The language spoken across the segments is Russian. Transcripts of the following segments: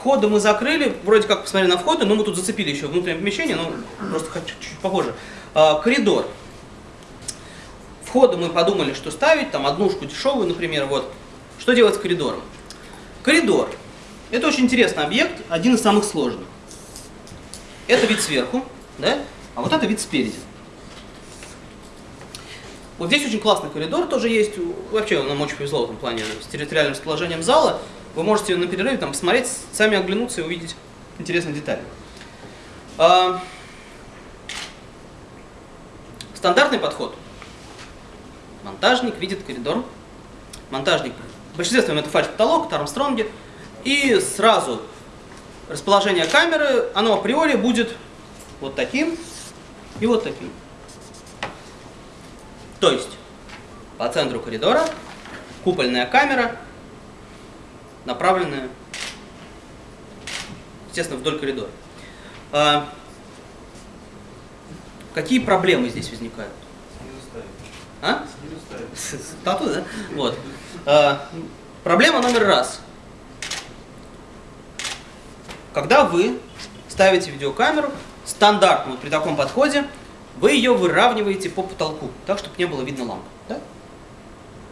Входы мы закрыли, вроде как посмотрели на входы, но мы тут зацепили еще внутреннее помещение, но просто чуть-чуть попозже. А, коридор. Входы мы подумали, что ставить, там однушку дешевую, например, вот. Что делать с коридором? Коридор. Это очень интересный объект, один из самых сложных. Это вид сверху, да? А вот это вид спереди. Вот здесь очень классный коридор тоже есть. Вообще нам очень повезло в этом плане с территориальным расположением зала. Вы можете на перерыве там посмотреть, сами оглянуться и увидеть интересные детали. А, стандартный подход. Монтажник видит коридор. Монтажник, в большинстве своем это фальш-потолок, Армстронги. И сразу расположение камеры, оно априори будет вот таким и вот таким. То есть по центру коридора купольная камера, направленная, естественно, вдоль коридора. А, какие проблемы здесь возникают? А? Тату, да? Вот. А, проблема номер раз. Когда вы ставите видеокамеру, стандартно вот при таком подходе, вы ее выравниваете по потолку, так, чтобы не было видно лампы. Да?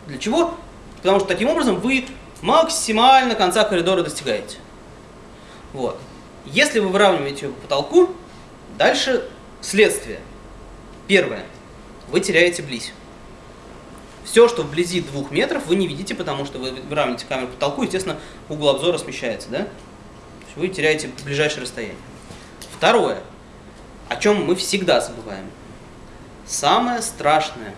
Для чего? Потому что таким образом вы максимально конца коридора достигаете. Вот. Если вы выравниваете ее по потолку, дальше следствие. Первое. Вы теряете близь. Все, что вблизи двух метров, вы не видите, потому что вы выравниваете камеру по потолку, естественно, угол обзора смещается. Да? вы теряете ближайшее расстояние. Второе, о чем мы всегда забываем. Самое страшное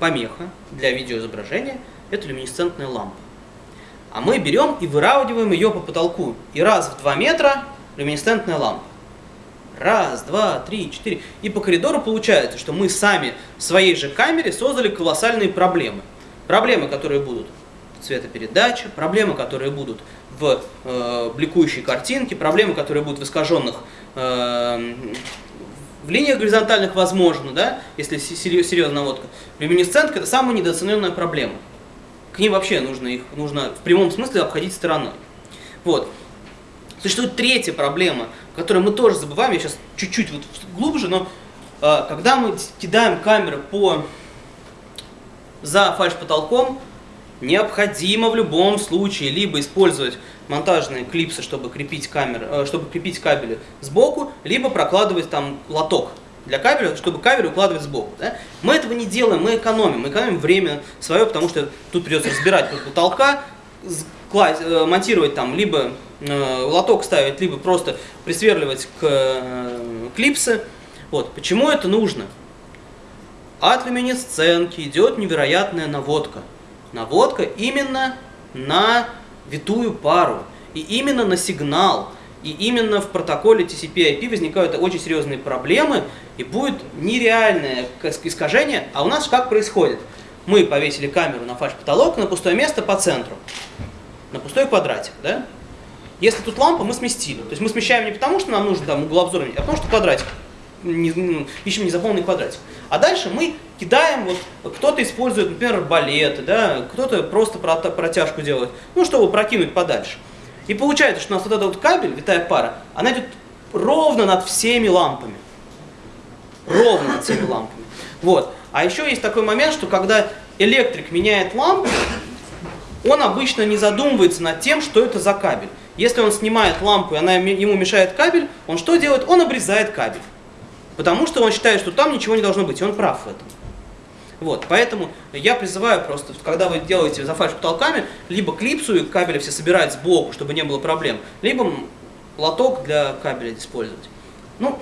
помеха для видеоизображения – это люминесцентная лампа. А мы берем и выравниваем ее по потолку. И раз в 2 метра люминесцентная лампа. Раз, два, три, четыре. И по коридору получается, что мы сами в своей же камере создали колоссальные проблемы. Проблемы, которые будут цветопередача, проблемы, которые будут в э, бликующей картинке, проблемы, которые будут в искаженных э, в линиях горизонтальных возможно, да, если серьезная наводка. Люминесцентка – это самая недооцененная проблема. К ней вообще нужно их нужно в прямом смысле обходить стороной. Вот. Существует третья проблема, которую мы тоже забываем, я сейчас чуть-чуть вот глубже, но э, когда мы кидаем камеры по за фальш-потолком, необходимо в любом случае либо использовать монтажные клипсы, чтобы крепить, камеры, э, чтобы крепить кабели сбоку, либо прокладывать там лоток для кабеля, чтобы кабель укладывать сбоку. Да? Мы этого не делаем, мы экономим. Мы экономим время свое, потому что тут придется разбирать под потолка, э, монтировать там, либо э, лоток ставить, либо просто присверливать к э, клипсы. Вот. Почему это нужно? От люминесценки идет невероятная наводка. Наводка именно на витую пару. И именно на сигнал, и именно в протоколе TCP-IP возникают очень серьезные проблемы, и будет нереальное искажение. А у нас как происходит? Мы повесили камеру на фальш-потолок на пустое место по центру, на пустой квадратик, да? Если тут лампа, мы сместили. То есть мы смещаем не потому, что нам нужен там угол обзора, а потому что квадратик не, ищем незаполненный квадратик. А дальше мы кидаем, вот кто-то использует, например, балеты, да, кто-то просто протяжку делает, ну, чтобы прокинуть подальше. И получается, что у нас вот этот вот кабель, витая пара, она идет ровно над всеми лампами. Ровно над всеми лампами. Вот. А еще есть такой момент, что когда электрик меняет лампу, он обычно не задумывается над тем, что это за кабель. Если он снимает лампу, и она ему мешает кабель, он что делает? Он обрезает кабель. Потому что он считает, что там ничего не должно быть, и он прав в этом. Вот, поэтому я призываю просто, когда вы делаете за фальш-потолками, либо клипсу и кабели все собирать сбоку, чтобы не было проблем, либо лоток для кабеля использовать. Ну,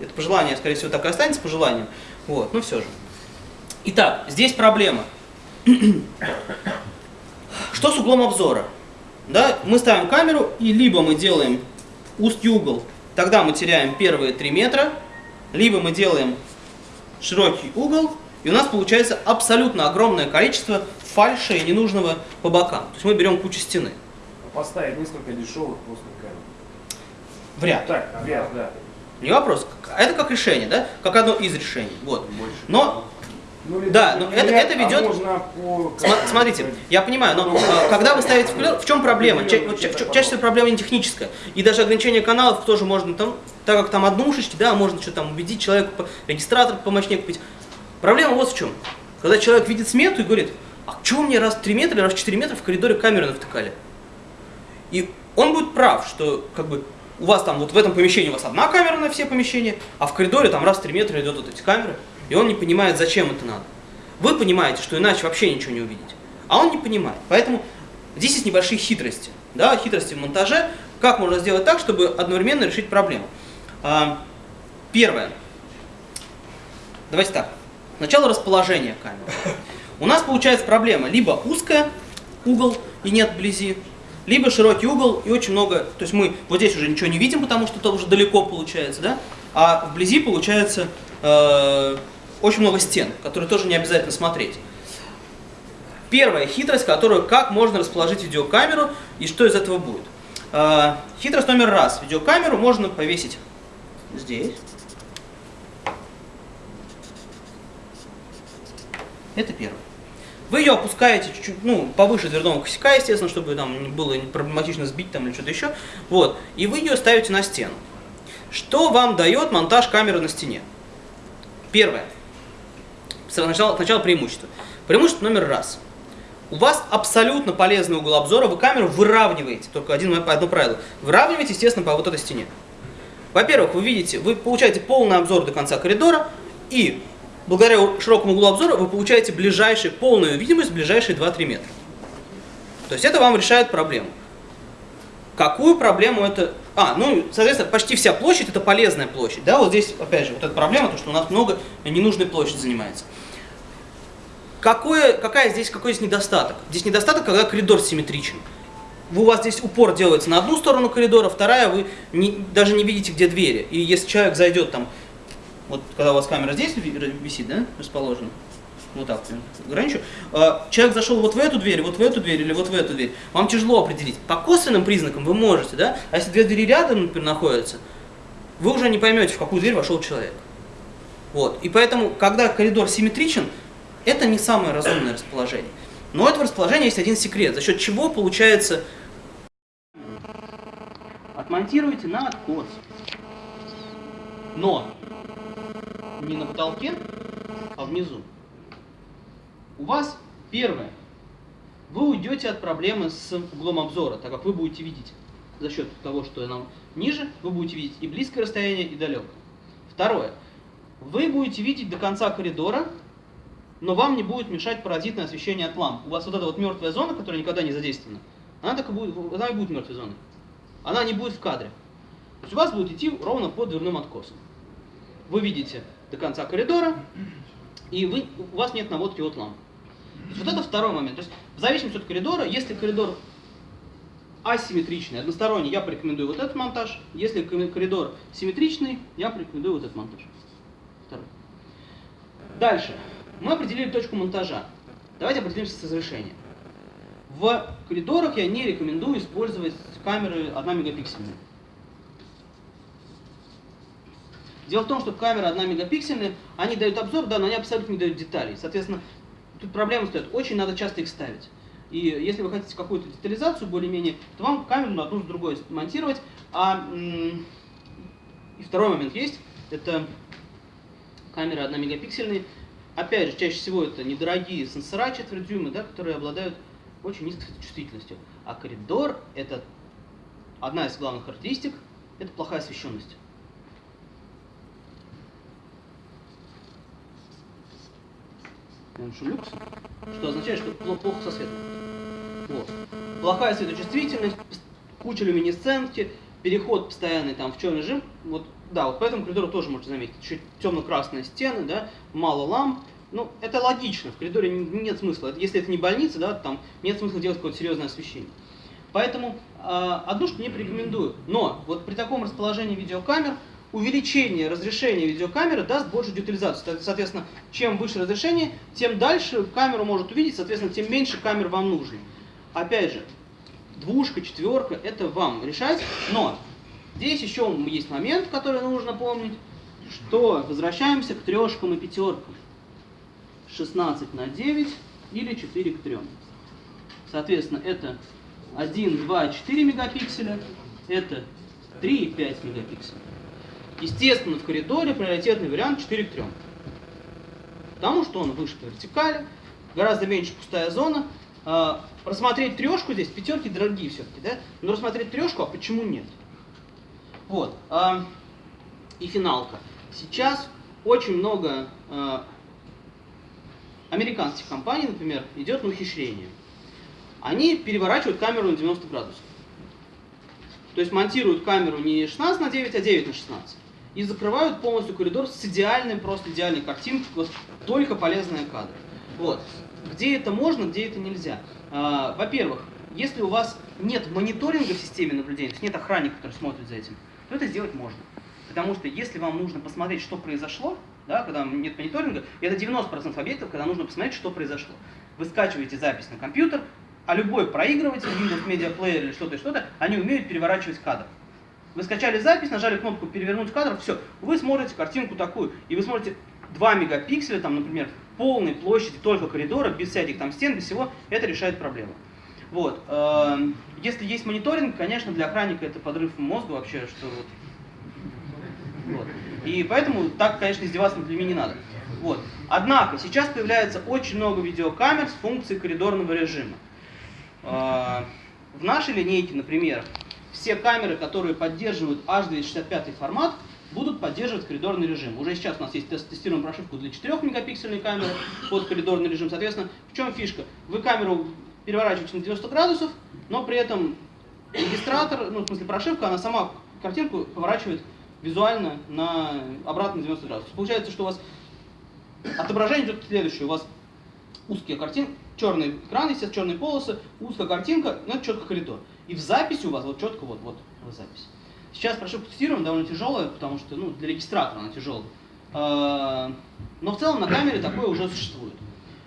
это пожелание, скорее всего, так и останется по желанию. Вот, ну все же. Итак, здесь проблема. Что с углом обзора? Да, мы ставим камеру, и либо мы делаем узкий угол, тогда мы теряем первые 3 метра, либо мы делаем широкий угол, и у нас получается абсолютно огромное количество фальши и ненужного по бокам. То есть мы берем кучу стены. Поставить несколько дешевых плоских камер. В ряд. Так, в ряд, да. Не вопрос. Это как решение, да? Как одно из решений. Вот. Больше. Но Ну, Да, но это- это ведет- А можно по... Смотрите, я понимаю, но э, когда вы ставите в чем проблема? Ча- вот ча- ча- чаще всего проблема не техническая. И даже ограничение каналов тоже можно там, так как там однушечки, да, можно что там убедить человека, регистратор помощнее купить. Проблема вот в чем. Когда человек видит смету и говорит, а чего мне раз в 3 метра раз в 4 метра в коридоре камеры навтыкали? И он будет прав, что как бы у вас там вот в этом помещении у вас одна камера на все помещения, а в коридоре там раз в 3 метра идет вот эти камеры, и он не понимает, зачем это надо. Вы понимаете, что иначе вообще ничего не увидите, а он не понимает. Поэтому здесь есть небольшие хитрости, да, хитрости в монтаже, как можно сделать так, чтобы одновременно решить проблему. А, Первое. Давайте так. Сначала расположение камеры. У нас получается проблема либо узкая угол и нет вблизи, либо широкий угол и очень много, то есть мы вот здесь уже ничего не видим, потому что это уже далеко получается, да, а вблизи получается э, очень много стен, которые тоже не обязательно смотреть. Первая хитрость, которую как можно расположить видеокамеру и что из этого будет. Э, хитрость номер раз. Видеокамеру можно повесить здесь. Это первое. Вы ее опускаете чуть-чуть, ну, повыше дверного косяка, естественно, чтобы там было проблематично сбить там или что-то еще. Вот. И вы ее ставите на стену. Что вам дает монтаж камеры на стене? Первое. Сначала, сначала преимущество. Преимущество номер раз. У вас абсолютно полезный угол обзора, вы камеру выравниваете, только один, одно правило. Выравниваете, естественно, по вот этой стене. Во-первых, вы видите, вы получаете полный обзор до конца коридора, и благодаря широкому углу обзора вы получаете ближайшую, полную видимость ближайшие 2-3 метра. То есть это вам решает проблему. Какую проблему это... А, ну, соответственно, почти вся площадь это полезная площадь. Да, вот здесь, опять же, вот эта проблема, то, что у нас много ненужной площади занимается. Какое, какая здесь, какой здесь недостаток? Здесь недостаток, когда коридор симметричен. У вас здесь упор делается на одну сторону коридора, вторая вы не, даже не видите, где двери. И если человек зайдет там, вот когда у вас камера здесь ви- висит, да, расположена, вот так, я ограничу, а, человек зашел вот в эту дверь, вот в эту дверь или вот в эту дверь, вам тяжело определить. По косвенным признакам вы можете, да, а если две двери рядом, например, находятся, вы уже не поймете, в какую дверь вошел человек. Вот. И поэтому, когда коридор симметричен, это не самое разумное расположение. Но у этого расположения есть один секрет, за счет чего получается... Отмонтируйте на откос. Но не на потолке, а внизу. У вас первое. Вы уйдете от проблемы с углом обзора, так как вы будете видеть за счет того, что нам ниже, вы будете видеть и близкое расстояние, и далекое. Второе. Вы будете видеть до конца коридора, но вам не будет мешать паразитное освещение от ламп. У вас вот эта вот мертвая зона, которая никогда не задействована, она так и будет, она и будет мертвой зоной. Она не будет в кадре. То есть у вас будет идти ровно под дверным откосом. Вы видите до конца коридора, и вы, у вас нет наводки от ламп. Вот это второй момент. То есть в зависимости от коридора, если коридор асимметричный, односторонний, я порекомендую вот этот монтаж. Если коридор симметричный, я порекомендую вот этот монтаж. Второй. Дальше. Мы определили точку монтажа. Давайте определимся с разрешением. В коридорах я не рекомендую использовать камеры 1 мегапиксельные. Дело в том, что камеры 1 мегапиксельные, они дают обзор, да, но они абсолютно не дают деталей. Соответственно, тут проблема стоит, очень надо часто их ставить. И если вы хотите какую-то детализацию более-менее, то вам камеру на одну с другой монтировать. А и второй момент есть, это камеры 1 мегапиксельные. Опять же, чаще всего это недорогие сенсора четверть да, которые обладают очень низкой чувствительностью. А коридор это одна из главных характеристик, это плохая освещенность. Меньше люкс, что означает, что пло- плохо со светом. Вот. Плохая светочувствительность, куча люминесцентки, переход постоянный там в черный режим. Вот, да, вот по этому коридору тоже можете заметить. Чуть темно-красные стены, да, мало ламп. Ну, это логично, в коридоре нет смысла. Если это не больница, да, там нет смысла делать какое-то серьезное освещение. Поэтому э, однушку не порекомендую. Но вот при таком расположении видеокамер увеличение разрешения видеокамеры даст больше детализацию. Соответственно, чем выше разрешение, тем дальше камеру может увидеть, соответственно, тем меньше камер вам нужно. Опять же, двушка, четверка, это вам решать. Но здесь еще есть момент, который нужно помнить, что возвращаемся к трешкам и пятеркам. 16 на 9 или 4 к 3. Соответственно, это 1, 2, 4 мегапикселя, это 3 и 5 мегапикселей. Естественно, в коридоре приоритетный вариант 4 к 3. Потому что он выше по вертикали, гораздо меньше пустая зона. А, рассмотреть трешку здесь, пятерки дорогие все-таки, да? Но рассмотреть трешку, а почему нет? Вот. А, и финалка. Сейчас очень много а, американских компаний, например, идет на ухищрение. Они переворачивают камеру на 90 градусов. То есть монтируют камеру не 16 на 9, а 9 на 16. И закрывают полностью коридор с идеальной, просто идеальной картинкой, вот, только полезные кадры. Вот. Где это можно, где это нельзя. А, Во-первых, если у вас нет мониторинга в системе наблюдения, то есть нет охранника, который смотрит за этим, то это сделать можно. Потому что если вам нужно посмотреть, что произошло, да, когда нет мониторинга, это 90% объектов, когда нужно посмотреть, что произошло. Вы скачиваете запись на компьютер, а любой проигрыватель, Windows Media Player или что-то что-то, они умеют переворачивать кадр. Вы скачали запись, нажали кнопку «Перевернуть кадр», все, вы смотрите картинку такую, и вы смотрите 2 мегапикселя, там, например, полной площади только коридора, без всяких там стен, без всего, это решает проблему. Вот. эм, Если есть мониторинг, конечно, для охранника это подрыв мозга вообще, что вот. вот. И поэтому так, конечно, издеваться над людьми не надо. Вот. Однако, сейчас появляется очень много видеокамер с функцией коридорного режима. Э, В нашей линейке, например, все камеры, которые поддерживают H265 формат, будут поддерживать коридорный режим. Уже сейчас у нас есть тест- тестируем прошивку для 4 мегапиксельной камеры под коридорный режим. Соответственно, в чем фишка? Вы камеру переворачиваете на 90 градусов, но при этом регистратор, ну, в смысле прошивка, она сама картинку поворачивает визуально на обратно на 90 градусов. Получается, что у вас отображение идет следующее. У вас узкие картинки, черный экран, естественно, черные полосы, узкая картинка, но это четко коридор. И в записи у вас вот четко вот, вот, вот запись. Сейчас прошивку тестируем, довольно тяжелая, потому что ну, для регистратора она тяжелая. Но в целом на камере такое уже существует.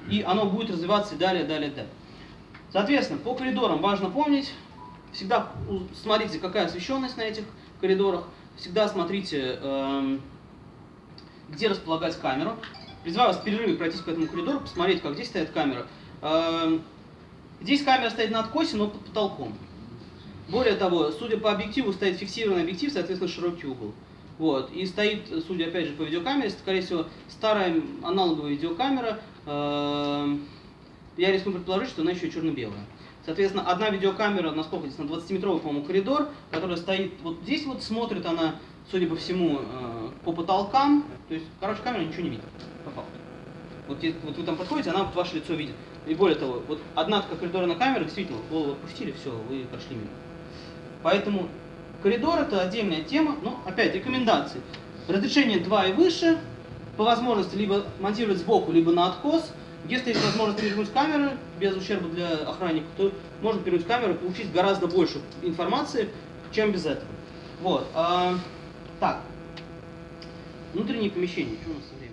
И оно будет развиваться и далее, далее, далее. Соответственно, по коридорам важно помнить, всегда смотрите, какая освещенность на этих коридорах, всегда смотрите, эм, где располагать камеру. Призываю вас в перерыве пройтись по этому коридору, посмотреть, как здесь стоит камера. Эм, Здесь камера стоит на откосе, но под потолком. Более того, судя по объективу, стоит фиксированный объектив, соответственно, широкий угол. Вот. И стоит, судя опять же по видеокамере, скорее всего, старая аналоговая видеокамера. Эм, Я рискну предположить, что она еще черно-белая. Соответственно, одна видеокамера, насколько здесь, на 20-метровый, по-моему, коридор, которая стоит вот здесь вот, смотрит она, судя по всему, э, по потолкам. То есть, короче, камера ничего не видит. Вот, вот вы там подходите, она вот ваше лицо видит. И более того, вот одна такая коридорная камера, действительно, голову отпустили, все, вы прошли мимо. Поэтому коридор это отдельная тема, но опять рекомендации. Разрешение 2 и выше, по возможности либо монтировать сбоку, либо на откос. Если есть возможность перевернуть камеры без ущерба для охранника, то можно перевернуть камеру и получить гораздо больше информации, чем без этого. Вот. а, так. Внутренние помещения. Что у нас временем?